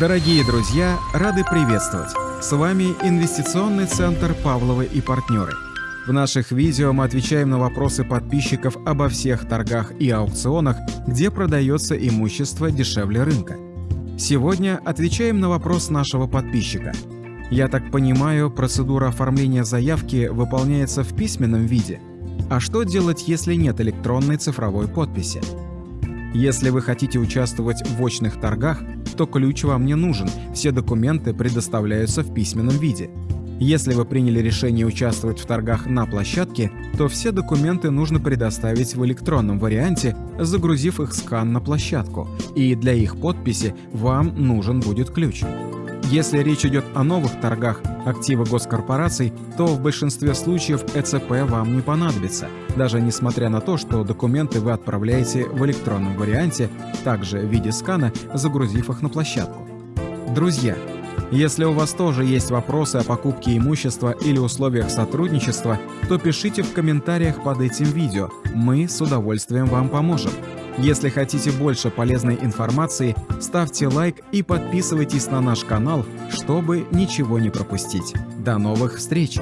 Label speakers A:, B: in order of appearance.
A: Дорогие друзья, рады приветствовать! С вами Инвестиционный центр «Павловы и партнеры». В наших видео мы отвечаем на вопросы подписчиков обо всех торгах и аукционах, где продается имущество дешевле рынка. Сегодня отвечаем на вопрос нашего подписчика. Я так понимаю, процедура оформления заявки выполняется в письменном виде. А что делать, если нет электронной цифровой подписи? Если вы хотите участвовать в очных торгах, то ключ вам не нужен, все документы предоставляются в письменном виде. Если вы приняли решение участвовать в торгах на площадке, то все документы нужно предоставить в электронном варианте, загрузив их скан на площадку, и для их подписи вам нужен будет ключ. Если речь идет о новых торгах активы госкорпораций, то в большинстве случаев ЭЦП вам не понадобится, даже несмотря на то, что документы вы отправляете в электронном варианте, также в виде скана, загрузив их на площадку. Друзья, если у вас тоже есть вопросы о покупке имущества или условиях сотрудничества, то пишите в комментариях под этим видео, мы с удовольствием вам поможем. Если хотите больше полезной информации, ставьте лайк и подписывайтесь на наш канал, чтобы ничего не пропустить. До новых встреч!